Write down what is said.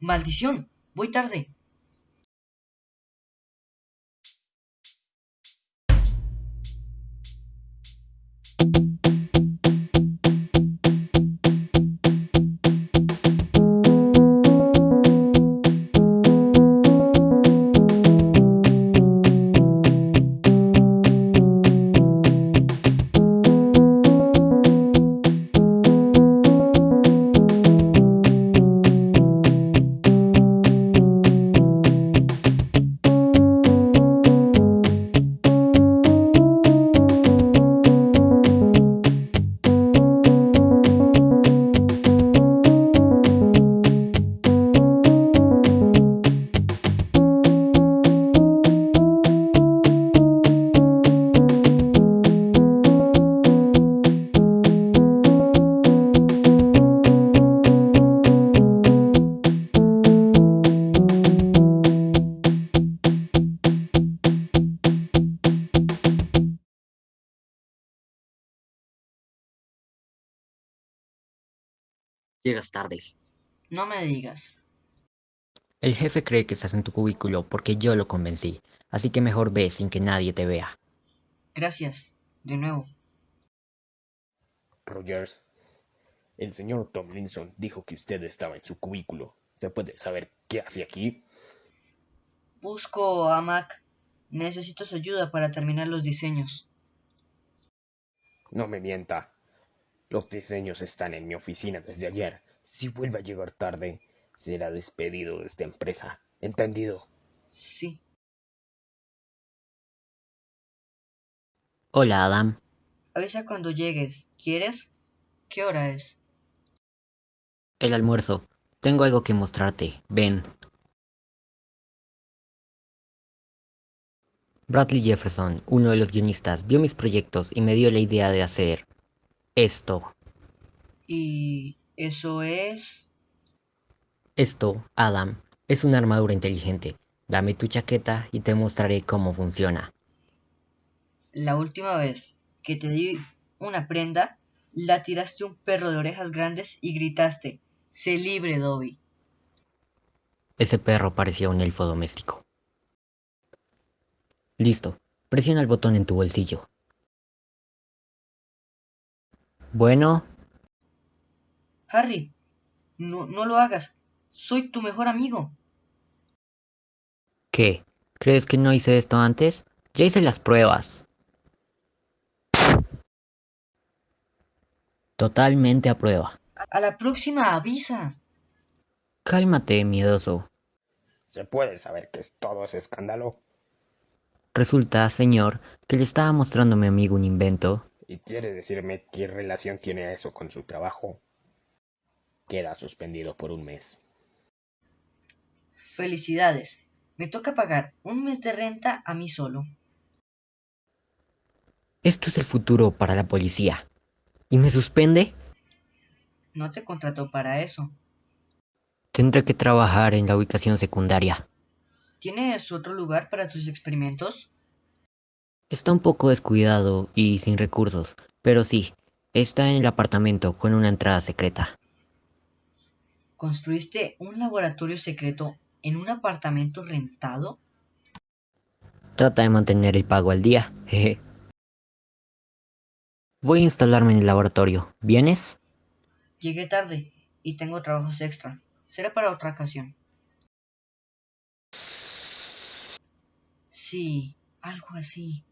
¡Maldición! Voy tarde. Llegas tarde. No me digas. El jefe cree que estás en tu cubículo porque yo lo convencí, así que mejor ve sin que nadie te vea. Gracias. De nuevo. Rogers, el señor Tomlinson dijo que usted estaba en su cubículo. ¿Se puede saber qué hace aquí? Busco a Mac. Necesito su ayuda para terminar los diseños. No me mienta. Los diseños están en mi oficina desde ayer. Si vuelve a llegar tarde, será despedido de esta empresa. ¿Entendido? Sí. Hola, Adam. Avisa cuando llegues. ¿Quieres? ¿Qué hora es? El almuerzo. Tengo algo que mostrarte. Ven. Bradley Jefferson, uno de los guionistas, vio mis proyectos y me dio la idea de hacer esto. ¿Y eso es? Esto, Adam, es una armadura inteligente. Dame tu chaqueta y te mostraré cómo funciona. La última vez que te di una prenda, la tiraste a un perro de orejas grandes y gritaste, sé libre, Dobby. Ese perro parecía un elfo doméstico. Listo. Presiona el botón en tu bolsillo. Bueno, Harry, no, no lo hagas. Soy tu mejor amigo. ¿qué? ¿Crees que no hice esto antes? Ya hice las pruebas. Totalmente a prueba. A la próxima avisa. Cálmate, miedoso. ¿Se puede saber qué es todo ese escándalo? Resulta, señor, que le estaba mostrando a mi amigo un invento. ¿Y quiere decirme qué relación tiene eso con su trabajo? Queda suspendido por un mes. Felicidades. Me toca pagar un mes de renta a mí solo. Esto es el futuro para la policía. ¿Y me suspende? No te contrató para eso. Tendré que trabajar en la ubicación secundaria. ¿Tienes otro lugar para tus experimentos? Está un poco descuidado y sin recursos, pero sí, está en el apartamento con una entrada secreta. ¿Construiste un laboratorio secreto en un apartamento rentado? Trata de mantener el pago al día, jeje. Voy a instalarme en el laboratorio. ¿Vienes? Llegué tarde y tengo trabajos extra. Será para otra ocasión. Sí, algo así.